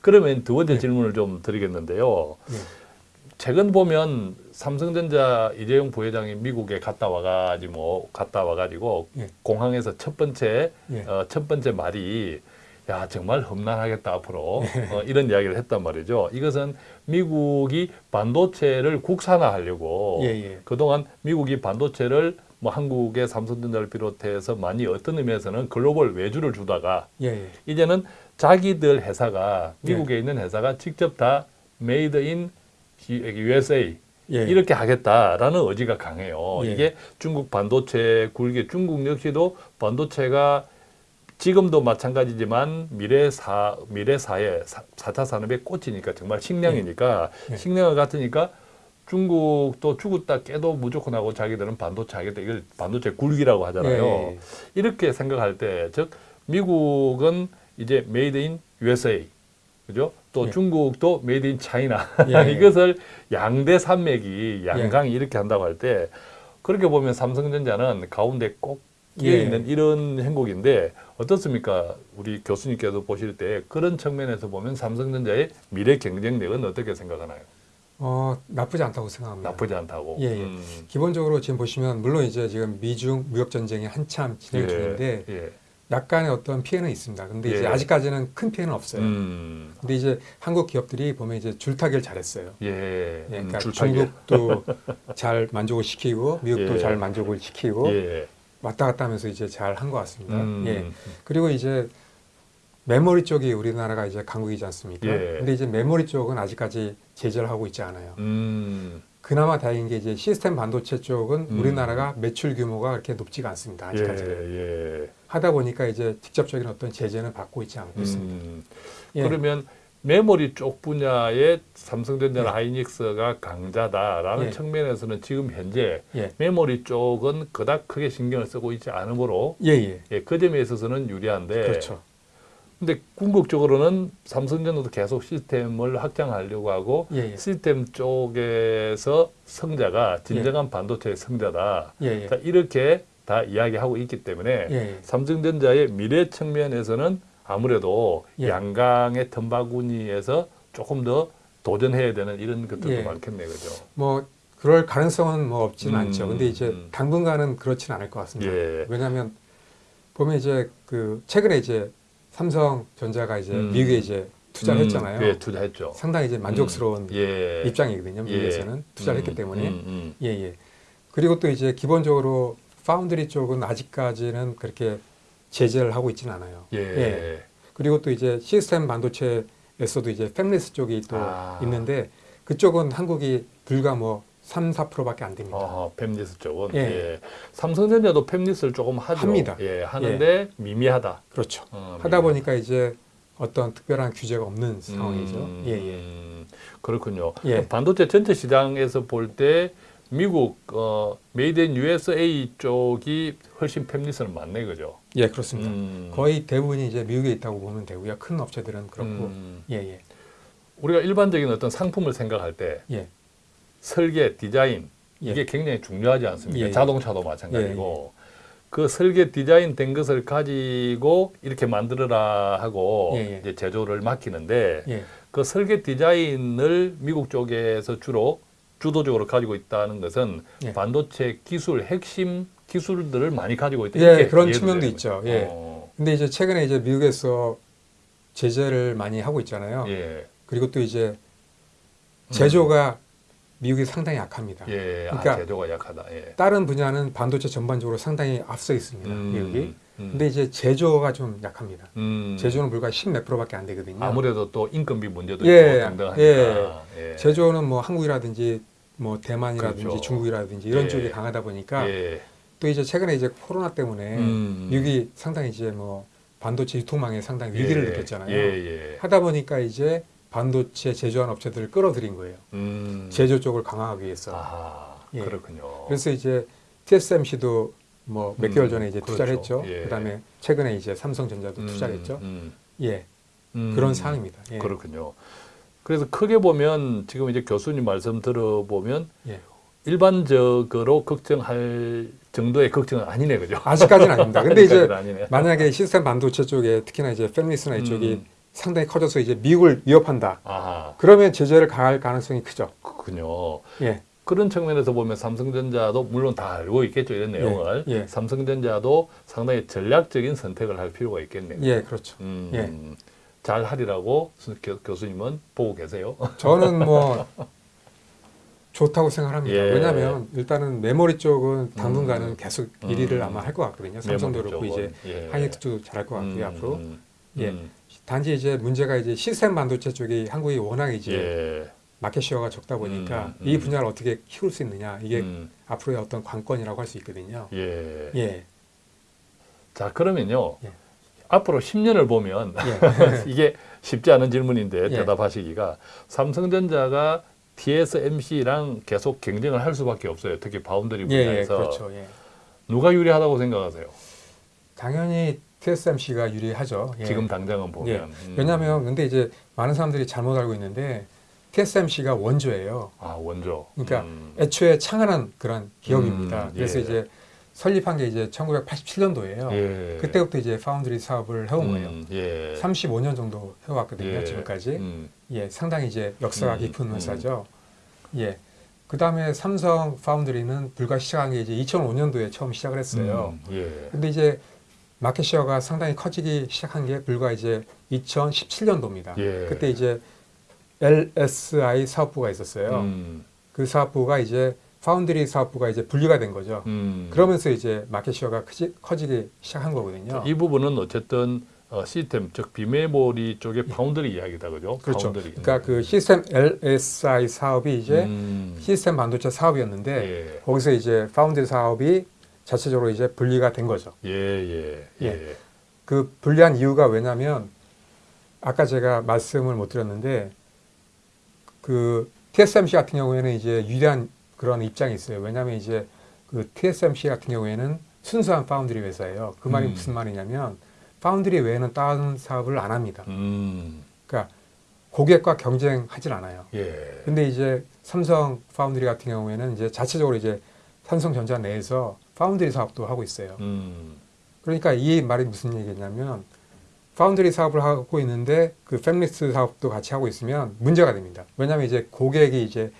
그러면 두 번째 예. 질문을 좀 드리겠는데요. 예. 최근 보면 삼성전자 이재용 부회장이 미국에 갔다 와가지고 뭐 갔다 와가지고 예. 공항에서 첫 번째 예. 어, 첫 번째 말이 야 정말 험난하겠다 앞으로 예. 어, 이런 이야기를 했단 말이죠. 이것은 미국이 반도체를 국산화하려고 예, 예. 그동안 미국이 반도체를 뭐 한국의 삼성전자를 비롯해서 많이 어떤 의미에서는 글로벌 외주를 주다가 예, 예. 이제는 자기들 회사가 미국에 있는 회사가 직접 다 made in USA 예. 이렇게 하겠다라는 의지가 강해요. 예. 이게 중국 반도체 굴기 중국 역시도 반도체가 지금도 마찬가지지만 미래 사 미래 사회 사- 4차 산업의 꽃이니까 정말 식량이니까 예. 식량을 같으니까 중국도 죽었다 깨도 무조건 하고 자기들은 반도체 하겠다 이걸 반도체 굴기라고 하잖아요. 예. 이렇게 생각할 때 즉 미국은 이제 made in USA 그죠? 또 예. 중국도 made in China 예. 이것을 양대 산맥이 양강이 예. 이렇게 한다고 할 때 그렇게 보면 삼성전자는 가운데 꼭 끼어 예. 있는 이런 형국인데 어떻습니까? 우리 교수님께서 보실 때 그런 측면에서 보면 삼성전자의 미래 경쟁력은 어떻게 생각하나요? 어, 나쁘지 않다고 생각합니다. 나쁘지 않다고. 예, 예. 음. 기본적으로 지금 보시면 물론 이제 지금 미중 무역 전쟁이 한참 진행 중인데 예. 약간의 어떤 피해는 있습니다. 근데 이제 예. 아직까지는 큰 피해는 없어요. 음. 근데 이제 한국 기업들이 보면 이제 줄타기를 잘했어요. 예. 예, 음, 그러니까 줄타기. 중국도 잘 만족을 시키고 미국도 예. 잘 만족을 시키고 예. 왔다 갔다 하면서 이제 잘 한 것 같습니다. 음. 예. 그리고 이제 메모리 쪽이 우리나라가 이제 강국이지 않습니까? 예. 근데 이제 메모리 쪽은 아직까지 제재를 하고 있지 않아요. 음. 그나마 다행인 게 이제 시스템 반도체 쪽은 음. 우리나라가 매출 규모가 그렇게 높지가 않습니다. 아직까지는. 예. 예. 하다 보니까 이제 직접적인 어떤 제재는 받고 있지 않고 있습니다. 음. 예. 그러면 메모리 쪽 분야에 삼성전자나 예. 하이닉스가 강자다라는 예. 측면에서는 지금 현재 예. 메모리 쪽은 그닥 크게 신경을 쓰고 있지 않으므로 예, 예. 예, 그 점에 있어서는 유리한데 그렇죠. 근데 궁극적으로는 삼성전자도 계속 시스템을 확장하려고 하고 예, 예. 시스템 쪽에서 성자가 진정한 반도체의 성자다. 예, 예. 자, 이렇게 다 이야기하고 있기 때문에 예, 예. 삼성전자의 미래 측면에서는 아무래도 예. 양강의 tum바구니에서 조금 더 도전해야 되는 이런 것들도 예. 많겠네, 그죠? 뭐 그럴 가능성은 뭐 없지는 음, 않죠. 근데 이제 음. 당분간은 그렇지는 않을 것 같습니다. 예. 왜냐하면 보면 이제 그 최근에 이제 삼성전자가 이제 음. 미국에 이제 투자를 음, 했잖아요. 예, 투자했죠. 상당히 이제 만족스러운 예. 입장이거든요. 미국에서는 예. 투자를 음, 했기 때문에. 음, 음. 예, 예. 그리고 또 이제 기본적으로 파운드리 쪽은 아직까지는 그렇게 제재를 하고 있지는 않아요. 예. 예. 그리고 또 이제 시스템 반도체에서도 이제 팹리스 쪽이 또 아. 있는데 그쪽은 한국이 불과 뭐 3, 4%밖에 안 됩니다. 어, 팹리스 쪽은 예. 예. 삼성전자도 fabless를 조금 하죠. 합니다. 예, 하는데 미미하다. 그렇죠. 어, 하다 미미. 보니까 이제 어떤 특별한 규제가 없는 상황이죠. 음, 예, 예. 음, 그렇군요. 예. 반도체 전체 시장에서 볼 때 미국 어, made in USA 쪽이 훨씬 fabless는 많네, 그죠? 예, 그렇습니다. 음, 거의 대부분이 이제 미국에 있다고 보면 되고요. 큰 업체들은 그렇고. 음, 예, 예. 우리가 일반적인 어떤 상품을 생각할 때 예. 설계, 디자인 예. 이게 굉장히 중요하지 않습니까? 예, 예. 자동차도 마찬가지고 그 설계 디자인 된 것을 가지고 이렇게 만들어라 하고 예, 예. 이제 제조를 맡기는데 예. 그 설계 디자인을 미국 쪽에서 주로 주도적으로 가지고 있다는 것은 예. 반도체 기술 핵심 기술들을 많이 가지고 있다. 예, 그런 측면도 있죠. 예. 어, 근데 이제 최근에 이제 미국에서 제재를 많이 하고 있잖아요. 예, 그리고 또 이제 제조가 미국이 상당히 약합니다. 예, 그러니까 아, 제조가 약하다. 예. 다른 분야는 반도체 전반적으로 상당히 앞서 있습니다. 음, 미국이. 음, 근데 이제 제조가 좀 약합니다. 음, 제조는 불과 10몇 프로밖에 안 되거든요. 아무래도 또 인건비 문제도 예, 있고 등등 하니까. 예. 제조는 뭐 한국이라든지 뭐 대만이라든지 그렇죠. 중국이라든지 이런 예. 쪽이 강하다 보니까 예. 또 이제 최근에 이제 코로나 때문에 음. 미국이 상당히 이제 뭐 반도체 유통망에 상당히 위기를 예, 느꼈잖아요. 예, 예. 하다 보니까 이제 반도체 제조한 업체들을 끌어들인 거예요. 음. 제조 쪽을 강화하기 위해서. 아, 예. 그렇군요. 그래서 이제 TSMC도 뭐몇 음, 개월 전에 이제 투자를 그렇죠. 했죠. 예. 그다음에 최근에 이제 삼성전자도 음, 투자를 했죠. 음, 예, 음. 그런 상황입니다. 예. 그렇군요. 그래서 크게 보면 지금 이제 교수님 말씀 들어보면 예. 일반적으로 걱정할 정도의 걱정은 아니네, 그죠? 아직까지는 아닙니다. 근데 이제 아니네. 만약에 시스템 반도체 쪽에 특히나 이제 팹리스나 이쪽이 음. 상당히 커져서 이제 미국을 위협한다. 아, 그러면 제재를 가할 가능성이 크죠. 그렇군요. 예. 그런 측면에서 보면 삼성전자도 물론 다 알고 있겠죠 이런 내용을 예. 삼성전자도 상당히 전략적인 선택을 할 필요가 있겠네요. 예, 그렇죠. 음, 예. 잘 하리라고 교, 교수님은 보고 계세요. 저는 뭐 좋다고 생각합니다. 예. 왜냐하면 일단은 메모리 쪽은 당분간은 음. 계속 음. 1위를 아마 할 것 같거든요. 삼성도 그렇고 이제. 예. 하이닉스도 잘할 것 같고요 음, 앞으로. 음, 예. 음, 단지 이제 문제가 이제 시스템 반도체 쪽이 한국이 워낙 이제 예. 마켓 쉐어가 적다 보니까 음, 이 음. 분야를 어떻게 키울 수 있느냐 이게 음, 앞으로의 어떤 관건이라고 할 수 있거든요. 예. 예, 자 그러면요. 예. 앞으로 10년을 보면 예, 이게 쉽지 않은 질문인데 예. 대답하시기가 삼성전자가 TSMC랑 계속 경쟁을 할 수밖에 없어요. 특히 바운더리 예, 예, 분야에서 그렇죠. 예. 누가 유리하다고 생각하세요? 당연히 TSMC가 유리하죠. 예. 지금 당장은 보면. 예. 음. 왜냐하면 근데 이제 많은 사람들이 잘못 알고 있는데 TSMC가 원조예요. 아 원조. 그러니까 음. 애초에 창안한 그런 기업입니다. 음, 그래서 예. 이제 설립한 게 이제 1987년도예요. 예. 그때부터 이제 파운드리 사업을 해온 거예요. 음, 예. 35년 정도 해왔거든요. 예. 지금까지. 음, 예, 상당히 이제 역사가 음, 깊은 음. 회사죠. 예. 그 다음에 삼성 foundry는 불과 시작한 게 이제 2005년도에 처음 시작을 했어요. 음, 예. 근데 이제 market share가 상당히 커지기 시작한 게 불과 이제 2017년도입니다. 예. 그때 이제 LSI 사업부가 있었어요. 음, 그 사업부가 이제 파운드리 사업부가 이제 분리가 된 거죠. 음. 그러면서 이제 market share가 크지, 커지기 시작한 거거든요. 이 부분은 어쨌든 어, 시스템 즉 비메모리 쪽의 파운드리 이야기다 그죠? 예. 그렇죠. 파운드리. 그러니까 그 시스템 LSI 사업이 이제 음, 시스템 반도체 사업이었는데 예. 거기서 이제 파운드리 사업이 자체적으로 이제 분리가 된 거죠. 예, 예, 예. 예. 그 분리한 이유가 왜냐면 아까 제가 말씀을 못 드렸는데 그 TSMC 같은 경우에는 이제 유리한 그런 입장이 있어요. 왜냐하면 이제 그 TSMC 같은 경우에는 순수한 파운드리 회사예요. 그 말이 음. 무슨 말이냐면 파운드리 외에는 다른 사업을 안 합니다. 음, 그러니까 고객과 경쟁하진 않아요. 예. 근데 이제 삼성 파운드리 같은 경우에는 이제 자체적으로 이제 삼성전자 내에서 파운드리 사업도 하고 있어요. 음, 그러니까 이 말이 무슨 얘기냐면 파운드리 사업을 하고 있는데 그 팹리스 사업도 같이 하고 있으면 문제가 됩니다. 왜냐하면 이제 고객이 이제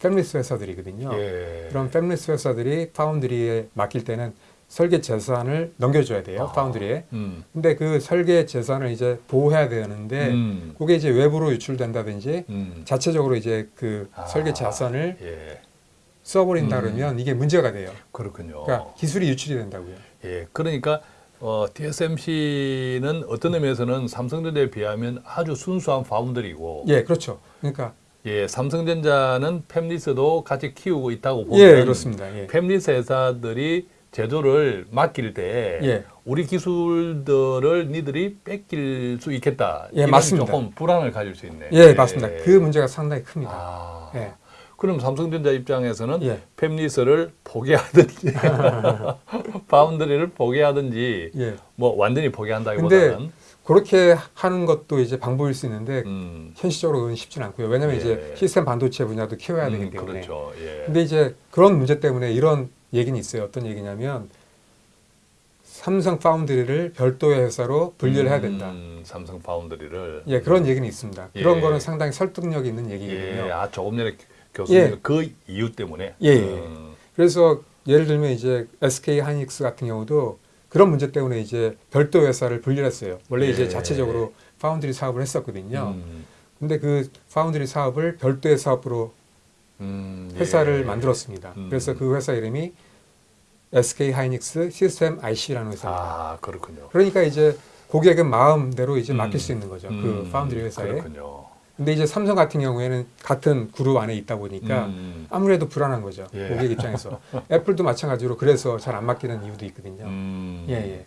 팹리스 회사들이거든요. 예. 그럼 팹리스 회사들이 foundry에 맡길 때는 설계 재산을 넘겨줘야 돼요. 아. foundry에. 음, 근데 그 설계 재산을 이제 보호해야 되는데 음, 그게 이제 외부로 유출된다든지 음. 자체적으로 이제 그 아, 설계 자산을 예. 써버린다 음. 그러면 이게 문제가 돼요. 그렇군요. 그러니까 기술이 유출이 된다고요. 예, 그러니까 어, TSMC는 어떤 의미에서는 삼성전자에 비하면 아주 순수한 파운드리고, 예, 그렇죠. 그러니까 예, 삼성전자는 팹리스도 같이 키우고 있다고 보면, 예, 그렇습니다. 예. 팹리스 회사들이 제조를 맡길 때 예. 우리 기술들을 니들이 뺏길 수 있겠다. 예, 맞습니다. 조금 불안을 가질 수 있네. 예, 맞습니다. 그 문제가 상당히 큽니다. 아, 예. 그럼 삼성전자 입장에서는 예. fabless를 포기하든지 foundry를 포기하든지 예. 뭐 완전히 포기한다기보다는 그렇게 하는 것도 이제 방법일 수 있는데 음, 현실적으로 그건 쉽지는 않고요. 왜냐하면 예. 이제 시스템 반도체 분야도 키워야 음, 되기 때문에. 그렇죠. 예. 근데 이제 그런 문제 때문에 이런 얘기는 있어요. 어떤 얘기냐면 삼성 foundry를 별도의 회사로 분리를 해야 된다. 음, 삼성 foundry를 예, 그런 얘기는 있습니다. 그런 예. 거는 상당히 설득력 있는 얘기거든요. 예, 아 조금 전에 교수님 예. 그 이유 때문에 예, 예. 음, 그래서 예를 들면 이제 SK 하이닉스 같은 경우도 그런 문제 때문에 이제 별도 회사를 분리했어요. 원래 예. 이제 자체적으로 파운드리 사업을 했었거든요. 음, 근데 그 파운드리 사업을 별도의 사업으로 음, 회사를 예. 만들었습니다. 음. 그래서 그 회사 이름이 SK 하이닉스 시스템 IC라는 회사입니다. 아 그렇군요. 그러니까 이제 고객은 마음대로 이제 음. 맡길 수 있는 거죠. 그 음, 파운드리 회사에. 그렇군요. 근데 이제 삼성 같은 경우에는 같은 그룹 안에 있다 보니까 음, 아무래도 불안한 거죠. 예. 고객 입장에서. 애플도 마찬가지로 그래서 잘 안 맡기는 이유도 있거든요. 음, 예, 예.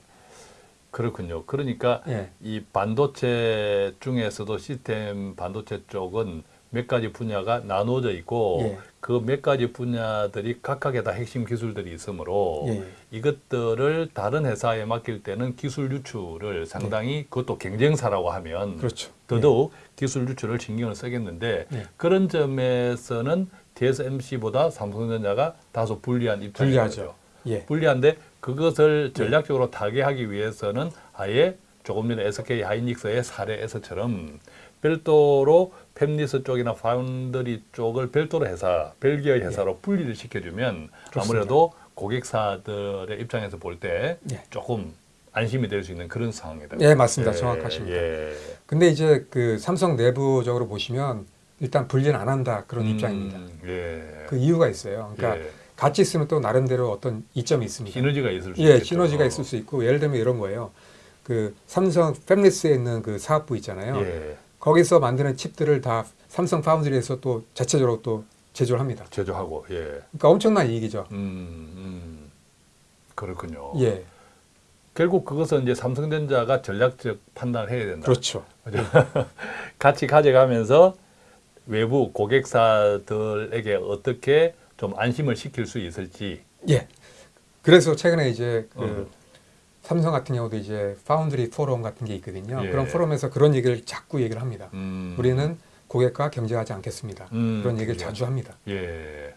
그렇군요. 그러니까 예. 이 반도체 중에서도 시스템 반도체 쪽은 몇 가지 분야가 나누어져 있고 예. 그 몇 가지 분야들이 각각의 다 핵심 기술들이 있으므로 예. 이것들을 다른 회사에 맡길 때는 기술 유출을 상당히 그것도 경쟁사라고 하면 네. 그렇죠. 더더욱 기술 유출을 신경을 쓰겠는데 예. 그런 점에서는 TSMC보다 삼성전자가 다소 불리한 입장이죠. 불리하죠. 예. 불리한데 그것을 전략적으로 타개하기 위해서는 아예 조금 전에 SK 하이닉스의 사례에서처럼 별도로 팹리스 쪽이나 파운드리 쪽을 별도로 회사, 벨기에 회사로 분리를 시켜주면 그렇습니다. 아무래도 고객사들의 입장에서 볼때 예. 조금 안심이 될 수 있는 그런 상황이다. 예, 맞습니다. 정확하십니다. 예. 근데 이제 그 삼성 내부적으로 보시면 일단 분리는 안 한다 그런 음, 입장입니다. 예. 그 이유가 있어요. 그러니까 예. 같이 쓰면 또 나름대로 어떤 이점이 있습니다. 시너지가 있을 수 예, 있겠죠. 시너지가 있을 수 있고 예를 들면 이런 거예요. 그 삼성 팹리스에 있는 그 사업부 있잖아요. 예. 거기서 만드는 칩들을 다 삼성 파운드리에서 또 자체적으로 또 제조를 합니다. 제조하고 예. 그러니까 엄청난 이익이죠. 음, 음. 그렇군요. 예, 결국 그것은 이제 삼성전자가 전략적 판단을 해야 된다. 그렇죠. 같이 가져가면서 외부 고객사들에게 어떻게 좀 안심을 시킬 수 있을지. 예. 그래서 최근에 이제 그 음. 삼성 같은 경우도 이제 파운드리 포럼 같은 게 있거든요. 예. 그런 포럼에서 그런 얘기를 자꾸 얘기를 합니다. 음. 우리는 고객과 경쟁하지 않겠습니다. 음, 그런 얘기를. 자주 합니다. 예.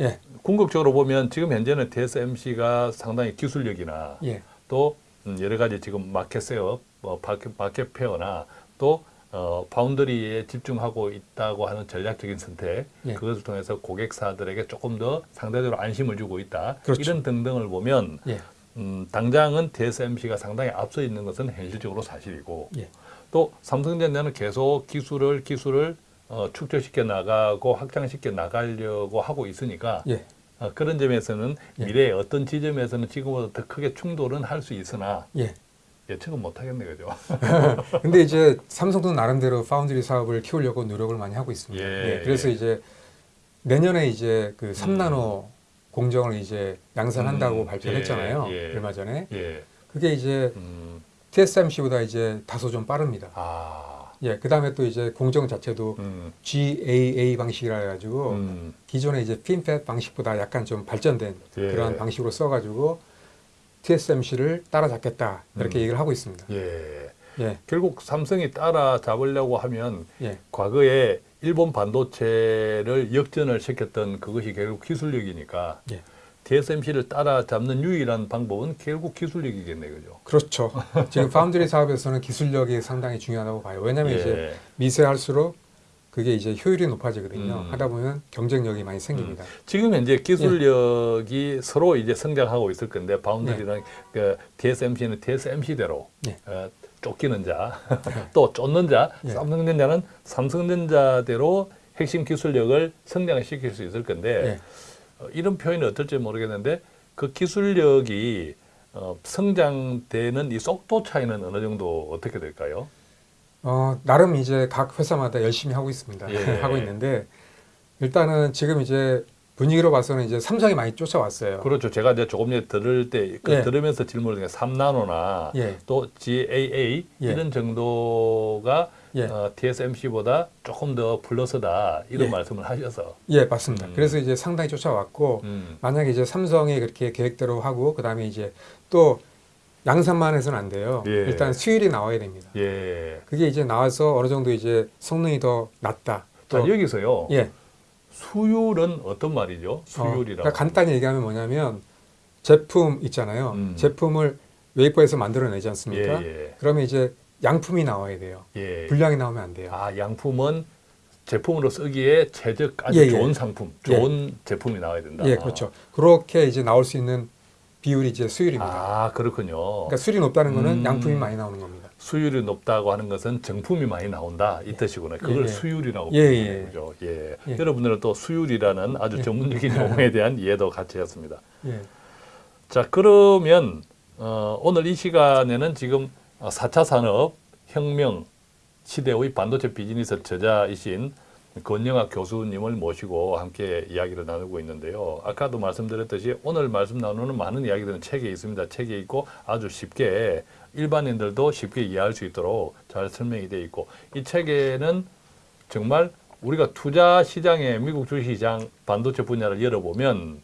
예, 궁극적으로 보면 지금 현재는 TSMC가 상당히 기술력이나 예, 또 음, 여러 가지 지금 마켓 셋업, 뭐 마켓, 마켓 페어나 또 어, foundry에 집중하고 있다고 하는 전략적인 선택, 예. 그것을 통해서 고객사들에게 조금 더 상대적으로 안심을 주고 있다. 그렇죠. 이런 등등을 보면 예, 음, 당장은 TSMC가 상당히 앞서 있는 것은 현실적으로 사실이고 예, 또 삼성전자는 계속 기술을 기술을 어, 축적시켜 나가고 확장시켜 나가려고 하고 있으니까 예, 어, 그런 점에서는 예. 미래의 어떤 지점에서는 지금보다 더 크게 충돌은 할 수 있으나 예. 예측은 못 하겠네 그죠? 근데 이제 삼성도 나름대로 파운드리 사업을 키우려고 노력을 많이 하고 있습니다. 예, 예, 그래서 예. 이제 내년에 이제 그 3나노 공정을 이제 양산한다고 음, 발표했잖아요. 예, 예. 얼마 전에. 예. 그게 이제 음, TSMC보다 이제 다소 좀 빠릅니다. 아. 예, 그 다음에 또 이제 공정 자체도 음, GAA 방식이라 해가지고 음, 기존의 이제 핀팻 방식보다 약간 좀 발전된 예. 그런 방식으로 써가지고 TSMC를 따라잡겠다 이렇게 음. 얘기를 하고 있습니다. 예. 예, 결국 삼성이 따라잡으려고 하면 예, 과거에 일본 반도체를 역전을 시켰던 그것이 결국 기술력이니까 예. TSMC를 따라잡는 유일한 방법은 결국 기술력이겠네 그죠? 그렇죠. 지금 파운드리 사업에서는 기술력이 상당히 중요하다고 봐요. 왜냐하면 이제 예. 미세할수록 그게 이제 효율이 높아지거든요. 음. 하다 보면 경쟁력이 많이 생깁니다. 지금 현재 기술력이 서로 이제 성장하고 있을 건데 foundry랑 네. 그 TSMC는 TSMC대로 예. 어, 쫓기는 자, 또 쫓는 자, 예. 삼성전자는 삼성전자대로 핵심 기술력을 성장시킬 수 있을 건데 예. 어, 이런 표현이 어떨지 모르겠는데 그 기술력이 어, 성장되는 이 속도 차이는 어느 정도 어떻게 될까요? 어, 나름 이제 각 회사마다 열심히 하고 있습니다. 예. 하고 있는데 일단은 지금 이제 분위기로 봐서는 이제 삼성이 많이 쫓아왔어요. 그렇죠. 제가 이제 조금 전에 들을 때, 그 예. 들으면서 질문을 드린 3나노나 예. 또 GAA 예. 이런 정도가 예. 어, TSMC보다 조금 더 플러스다 이런 예. 말씀을 하셔서 예, 맞습니다. 음. 그래서 이제 상당히 쫓아왔고 음, 만약에 이제 삼성이 그렇게 계획대로 하고 그 다음에 이제 또 양산만 해서는 안 돼요. 예. 일단 수율이 나와야 됩니다. 예. 그게 이제 나와서 어느 정도 이제 성능이 더 낮다. 자, 여기서요. 예. 수율은 어떤 말이죠? 어, 수율이라고. 그러니까 간단히 얘기하면 뭐냐면 제품 있잖아요. 음. 제품을 웨이퍼에서 만들어내지 않습니까? 예, 그러면 이제 양품이 나와야 돼요. 예. 예. 분량이 나오면 안 돼요. 아, 양품은 제품으로 쓰기에 최적 아주 예, 예. 좋은 상품, 예. 좋은 제품이 나와야 된다. 예, 그렇죠. 그렇게 이제 나올 수 있는 비율이 이제 수율입니다. 아, 그렇군요. 그러니까 수율이 높다는 거는 음. 양품이 많이 나오는 겁니다. 수율이 높다고 하는 것은 정품이 많이 나온다 이 뜻이구나. 그걸 예, 예. 수율이라고 예, 부르는 예. 거죠. 예. 예. 여러분들은 또 수율이라는 아주 예. 전문적인 용어에 대한 이해도 같이 했습니다. 예. 자, 그러면 어, 오늘 이 시간에는 지금 어, 4차 산업 혁명 시대의 반도체 비즈니스 저자이신 권영학 교수님을 모시고 함께 이야기를 나누고 있는데요. 아까도 말씀드렸듯이 오늘 말씀 나누는 많은 이야기들은 책에 있습니다. 책에 있고 아주 쉽게 일반인들도 쉽게 이해할 수 있도록 잘 설명이 되어 있고 이 책에는 정말 우리가 투자 시장에 미국 주식시장 반도체 분야를 열어보면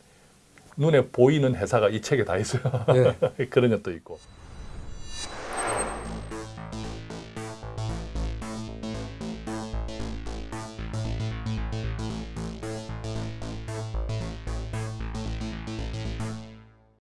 눈에 보이는 회사가 이 책에 다 있어요. 예. 그런 것도 있고.